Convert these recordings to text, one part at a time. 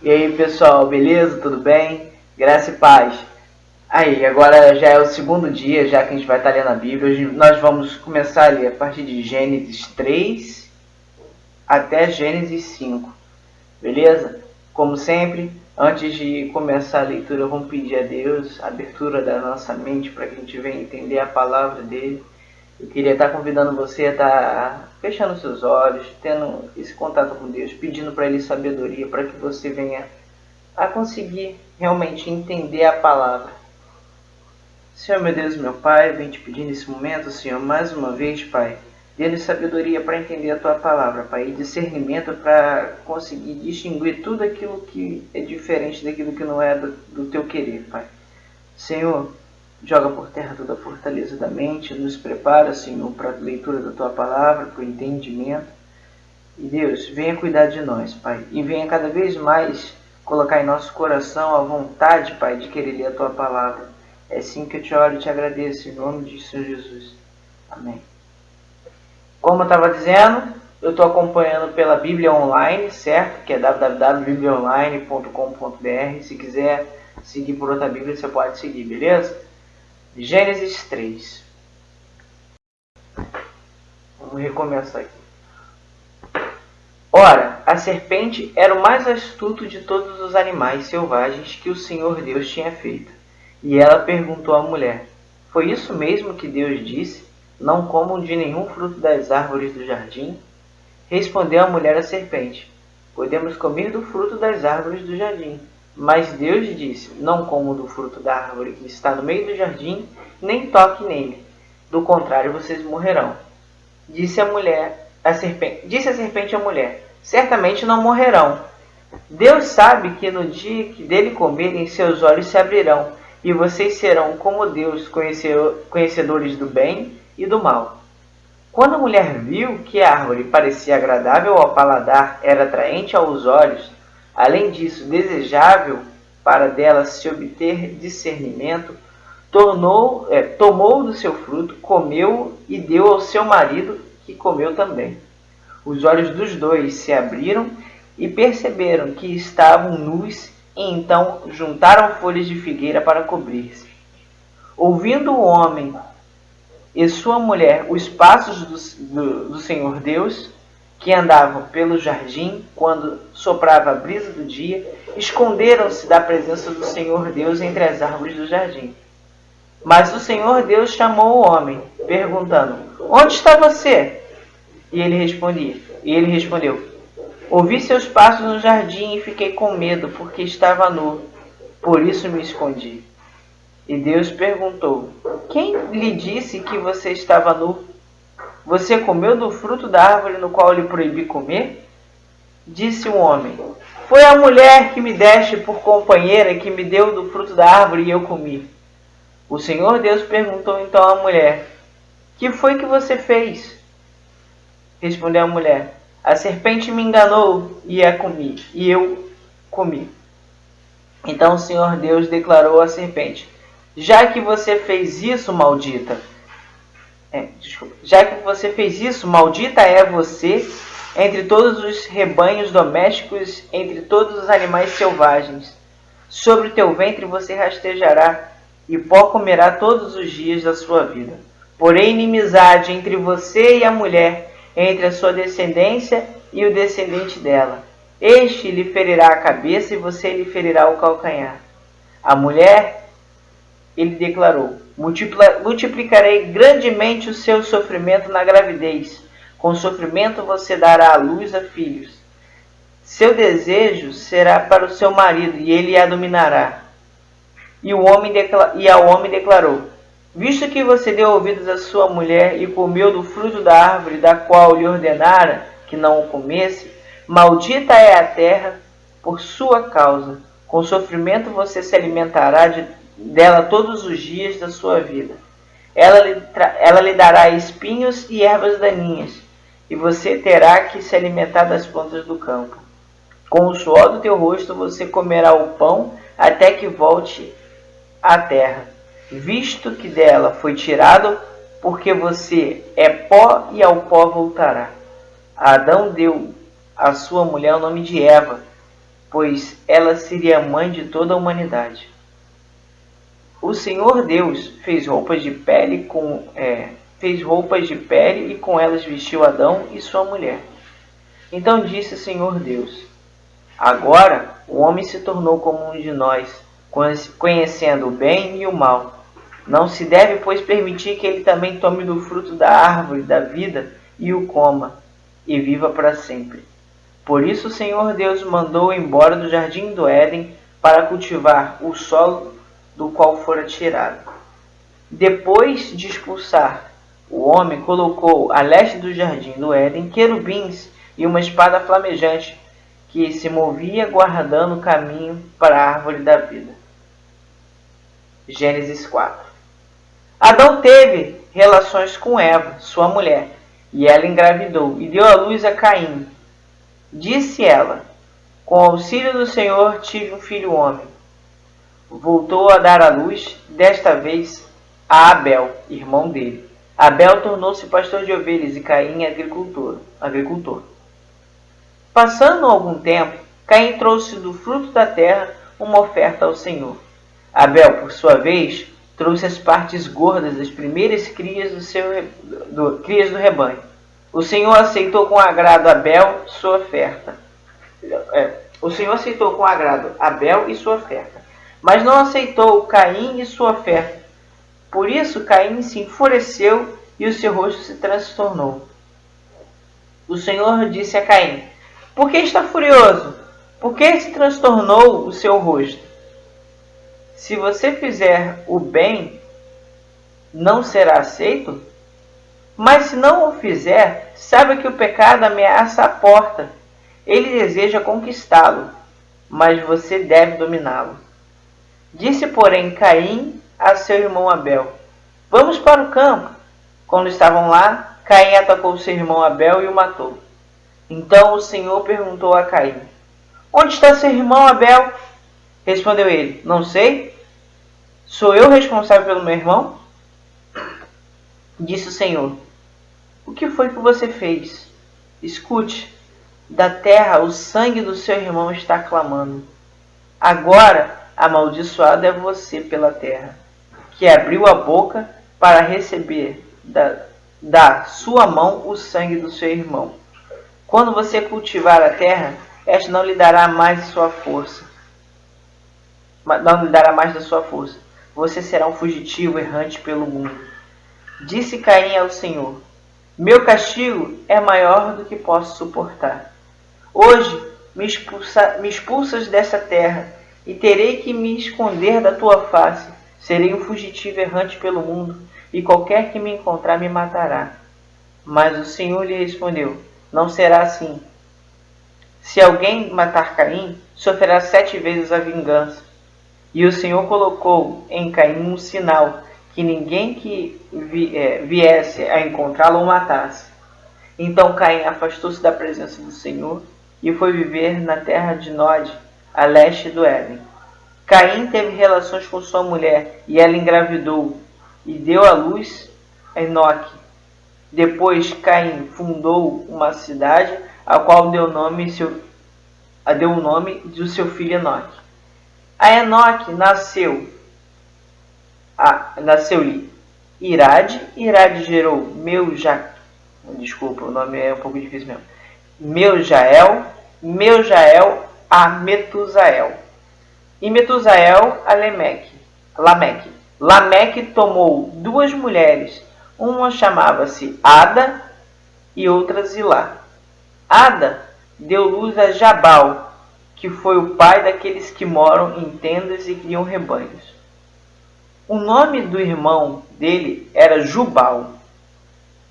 E aí pessoal, beleza? Tudo bem? Graça e paz. Aí, agora já é o segundo dia, já que a gente vai estar lendo a Bíblia. Nós vamos começar a ler a partir de Gênesis 3 até Gênesis 5. Beleza? Como sempre, antes de começar a leitura, vamos pedir a Deus a abertura da nossa mente para que a gente venha entender a palavra dele. Eu queria estar convidando você a estar fechando seus olhos, tendo esse contato com Deus, pedindo para Ele sabedoria, para que você venha a conseguir realmente entender a palavra. Senhor, meu Deus, meu Pai, vem te pedir nesse momento, Senhor, mais uma vez, Pai, dê-nos sabedoria para entender a Tua palavra, Pai, e discernimento para conseguir distinguir tudo aquilo que é diferente daquilo que não é do, do Teu querer, Pai. Senhor, Joga por terra toda a fortaleza da mente, nos prepara, Senhor, para a leitura da Tua palavra, para o entendimento. E Deus, venha cuidar de nós, Pai, e venha cada vez mais colocar em nosso coração a vontade, Pai, de querer ler a Tua palavra. É assim que eu te oro e te agradeço, em nome de Senhor Jesus. Amém. Como eu estava dizendo, eu estou acompanhando pela Bíblia Online, certo? Que é www.bibliaonline.com.br. Se quiser seguir por outra Bíblia, você pode seguir, beleza? Gênesis 3. Vamos recomeçar aqui. Ora, a serpente era o mais astuto de todos os animais selvagens que o Senhor Deus tinha feito. E ela perguntou à mulher: Foi isso mesmo que Deus disse? Não comam de nenhum fruto das árvores do jardim? Respondeu a mulher à serpente: Podemos comer do fruto das árvores do jardim. Mas Deus disse: Não como do fruto da árvore que está no meio do jardim, nem toque nele. Do contrário, vocês morrerão. Disse a mulher, a serpente, disse a serpente à mulher: Certamente não morrerão. Deus sabe que no dia que dele comerem, seus olhos se abrirão, e vocês serão como Deus, conhecedores do bem e do mal. Quando a mulher viu que a árvore parecia agradável ao paladar, era atraente aos olhos, Além disso, desejável para dela se obter discernimento, tornou, é, tomou do seu fruto, comeu e deu ao seu marido, que comeu também. Os olhos dos dois se abriram e perceberam que estavam nus, e então juntaram folhas de figueira para cobrir-se. Ouvindo o homem e sua mulher os passos do, do, do Senhor Deus, que andavam pelo jardim quando soprava a brisa do dia, esconderam-se da presença do Senhor Deus entre as árvores do jardim. Mas o Senhor Deus chamou o homem, perguntando: Onde está você? E ele respondia, e ele respondeu: Ouvi seus passos no jardim e fiquei com medo, porque estava nu. Por isso me escondi. E Deus perguntou: Quem lhe disse que você estava nu? Você comeu do fruto da árvore no qual lhe proibi comer? Disse o homem: Foi a mulher que me deste por companheira que me deu do fruto da árvore e eu comi. O Senhor Deus perguntou então à mulher: Que foi que você fez? Respondeu a mulher: A serpente me enganou e a comi, e eu comi. Então o Senhor Deus declarou à serpente: Já que você fez isso, maldita, é, desculpa. Já que você fez isso, maldita é você entre todos os rebanhos domésticos, entre todos os animais selvagens. Sobre o teu ventre você rastejará, e pó comerá todos os dias da sua vida. Porém, inimizade entre você e a mulher, entre a sua descendência e o descendente dela. Este lhe ferirá a cabeça e você lhe ferirá o calcanhar. A mulher, ele declarou, multiplicarei grandemente o seu sofrimento na gravidez. Com sofrimento você dará à luz a filhos. Seu desejo será para o seu marido, e ele a dominará. E, o homem e ao homem declarou: Visto que você deu ouvidos à sua mulher e comeu do fruto da árvore da qual lhe ordenara que não o comesse, maldita é a terra por sua causa. Com sofrimento você se alimentará de dela todos os dias da sua vida. Ela lhe, ela lhe dará espinhos e ervas daninhas, e você terá que se alimentar das plantas do campo. Com o suor do teu rosto você comerá o pão até que volte à terra, visto que dela foi tirado, porque você é pó e ao pó voltará. Adão deu à sua mulher o nome de Eva, pois ela seria mãe de toda a humanidade. O Senhor Deus fez roupas de pele com é, fez roupas de pele e com elas vestiu Adão e sua mulher. Então disse o Senhor Deus: Agora o homem se tornou como um de nós, conhecendo o bem e o mal. Não se deve, pois, permitir que ele também tome do fruto da árvore da vida e o coma, e viva para sempre. Por isso o Senhor Deus mandou embora do jardim do Éden para cultivar o solo do qual fora tirado. Depois de expulsar o homem, colocou a leste do jardim do Éden querubins e uma espada flamejante que se movia guardando o caminho para a árvore da vida. Gênesis 4 Adão teve relações com Eva, sua mulher, e ela engravidou e deu à luz a Caim, Disse ela: Com auxílio do Senhor tive um filho homem. Voltou a dar à luz, desta vez a Abel, irmão dele. Abel tornou-se pastor de ovelhas e Caim agricultor. agricultor. Passando algum tempo, Caim trouxe do fruto da terra uma oferta ao Senhor. Abel, por sua vez, trouxe as partes gordas das primeiras crias do, seu, do, crias do rebanho. O Senhor aceitou com agrado Abel sua oferta. É, o Senhor aceitou com agrado Abel e sua oferta, mas não aceitou Caim e sua oferta. Por isso Caim se enfureceu e o seu rosto se transtornou. O Senhor disse a Caim: Por que está furioso? Por que se transtornou o seu rosto? Se você fizer o bem, não será aceito? Mas se não o fizer, saiba que o pecado ameaça a porta. Ele deseja conquistá-lo, mas você deve dominá-lo. Disse, porém, Caim a seu irmão Abel: Vamos para o campo. Quando estavam lá, Caim atacou seu irmão Abel e o matou. Então o Senhor perguntou a Caim: Onde está seu irmão Abel? Respondeu ele: Não sei. Sou eu responsável pelo meu irmão? Disse o Senhor: o que foi que você fez? Escute, da terra o sangue do seu irmão está clamando. Agora amaldiçoado é você pela terra, que abriu a boca para receber da, da sua mão o sangue do seu irmão. Quando você cultivar a terra, esta não lhe dará mais sua força. Não lhe dará mais da sua força. Você será um fugitivo errante pelo mundo. Disse Caim ao Senhor: meu castigo é maior do que posso suportar. Hoje me, expulsa, me expulsas dessa terra e terei que me esconder da tua face. Serei um fugitivo errante pelo mundo e qualquer que me encontrar me matará. Mas o Senhor lhe respondeu: Não será assim. Se alguém matar Caim, sofrerá sete vezes a vingança. E o Senhor colocou em Caim um sinal que ninguém que é, viesse a encontrá-lo o matasse. Então Caim afastou-se da presença do Senhor e foi viver na terra de Nod, a leste do Éden. Caim teve relações com sua mulher e ela engravidou e deu à luz a Enoque. Depois Caim fundou uma cidade a qual deu nome seu, a deu o nome do seu filho Enoque. A Enoque nasceu ah, nasceu-lhe Irade, Irade gerou Meuja, desculpa, o nome é um pouco difícil mesmo. Meujael, Meujael a Metusael. E Metusael a Lemeque, Lameque. Lameque tomou duas mulheres, uma chamava-se Ada e outra Zilá. Ada deu luz a Jabal, que foi o pai daqueles que moram em tendas e criam rebanhos. O nome do irmão dele era Jubal,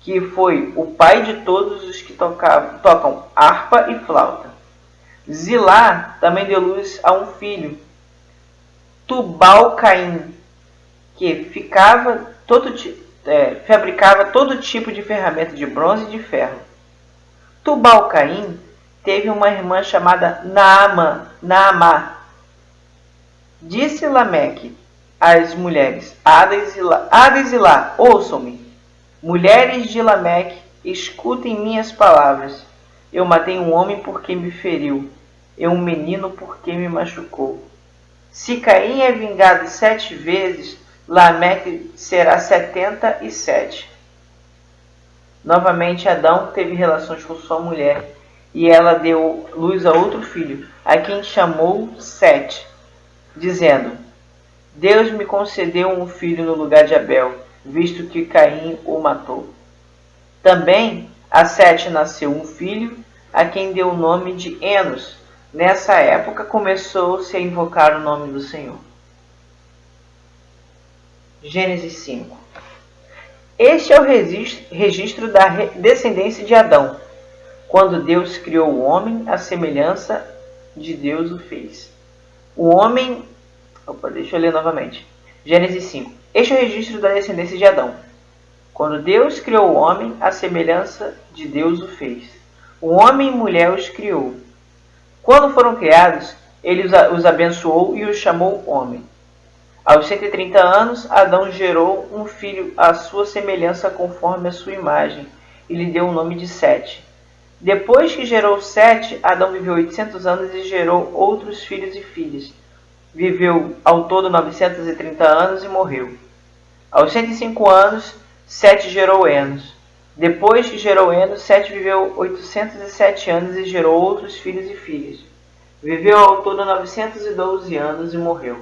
que foi o pai de todos os que tocavam, tocam harpa e flauta. Zilá também deu luz a um filho, Tubal-Caim, que ficava todo, é, fabricava todo tipo de ferramenta de bronze e de ferro. Tubal-Caim teve uma irmã chamada Naama, Naamá. Disse Lameque, as mulheres: Hades e Lá, ouçam-me. Mulheres de Lameque, escutem minhas palavras. Eu matei um homem porque me feriu. e um menino porque me machucou. Se Caim é vingado sete vezes, Lameque será setenta e sete. Novamente Adão teve relações com sua mulher, e ela deu luz a outro filho, a quem chamou Sete, dizendo: Deus me concedeu um filho no lugar de Abel, visto que Caim o matou. Também a Sete nasceu um filho, a quem deu o nome de Enos. Nessa época começou-se a invocar o nome do Senhor. Gênesis 5 Este é o registro da descendência de Adão. Quando Deus criou o homem, a semelhança de Deus o fez. O homem. Opa, deixa eu ler novamente. Gênesis 5. Este é o registro da descendência de Adão. Quando Deus criou o homem, a semelhança de Deus o fez. O homem e mulher os criou. Quando foram criados, ele os abençoou e os chamou homem. Aos 130 anos, Adão gerou um filho à sua semelhança conforme a sua imagem, e lhe deu o nome de Sete. Depois que gerou Sete, Adão viveu 800 anos e gerou outros filhos e filhas. Viveu ao todo 930 anos e morreu. Aos 105 anos, Sete gerou Enos. Depois que gerou Enos, Sete viveu 807 anos e gerou outros filhos e filhas. Viveu ao todo 912 anos e morreu.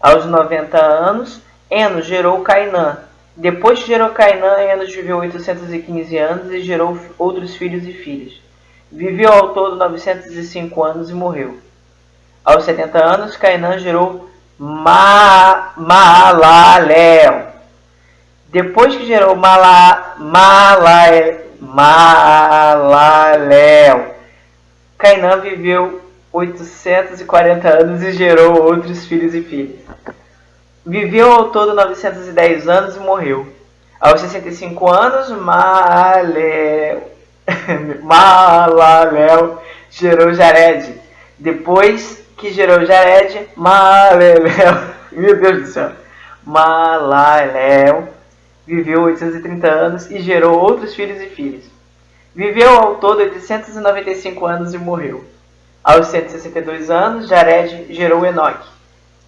Aos 90 anos, Enos gerou Cainã. Depois que gerou Cainã, Enos viveu 815 anos e gerou outros filhos e filhas. Viveu ao todo 905 anos e morreu. Aos 70 anos, Cainã gerou Ma. Depois que gerou Mala, Mala, Malalel, Cainã viveu 840 anos e gerou outros filhos e filhas. Viveu ao todo 910 anos e morreu. Aos 65 anos, Malalel, Malalel gerou Jared. Depois que gerou Jared, Malalel, meu Deus do céu, Malalel viveu 830 anos e gerou outros filhos e filhas. Viveu ao todo 895 anos e morreu. Aos 162 anos, Jared gerou Enoque.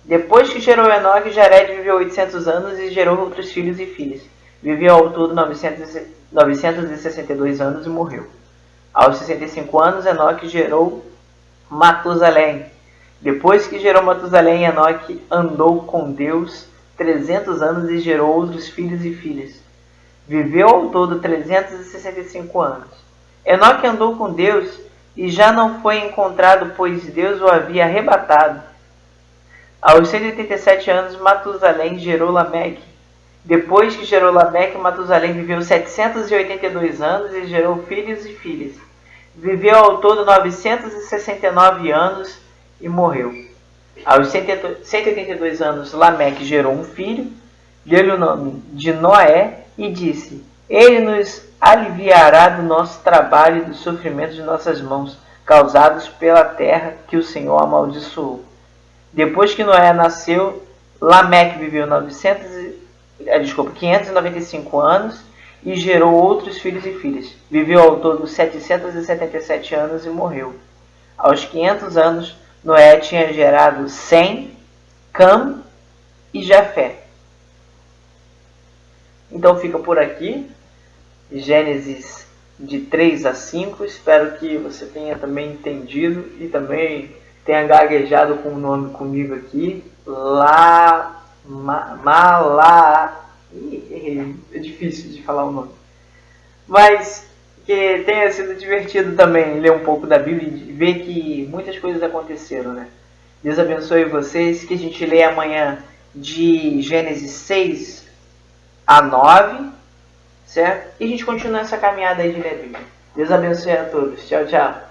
Depois que gerou Enoque, Jared viveu 800 anos e gerou outros filhos e filhas. Viveu ao todo 900, 962 anos e morreu. Aos 65 anos, Enoque gerou Matusalém. Depois que gerou Matusalém, Enoque andou com Deus 300 anos e gerou outros filhos e filhas. Viveu ao todo 365 anos. Enoque andou com Deus e já não foi encontrado, pois Deus o havia arrebatado. Aos 187 anos, Matusalém gerou Lameque. Depois que gerou Lameque, Matusalém viveu 782 anos e gerou filhos e filhas. Viveu ao todo 969 anos e morreu. Aos 182 anos, Lameque gerou um filho, deu-lhe o nome de Noé e disse: Ele nos aliviará do nosso trabalho e do sofrimento de nossas mãos, causados pela terra que o Senhor amaldiçoou. Depois que Noé nasceu, Lameque viveu 900, eh, desculpa, 595 anos e gerou outros filhos e filhas. Viveu ao todo 777 anos e morreu. Aos 500 anos, Noé tinha gerado Sem, Cam e Jafé. Então fica por aqui. Gênesis de 3 a 5. Espero que você tenha também entendido e também tenha gaguejado com o nome comigo aqui. Lá, ma, Malá. É difícil de falar o nome. Mas que tenha sido divertido também ler um pouco da Bíblia e ver que muitas coisas aconteceram, né? Deus abençoe vocês. Que a gente lê amanhã de Gênesis 6 a 9 certo? E a gente continua essa caminhada aí de ler Deus abençoe a todos. Tchau, tchau.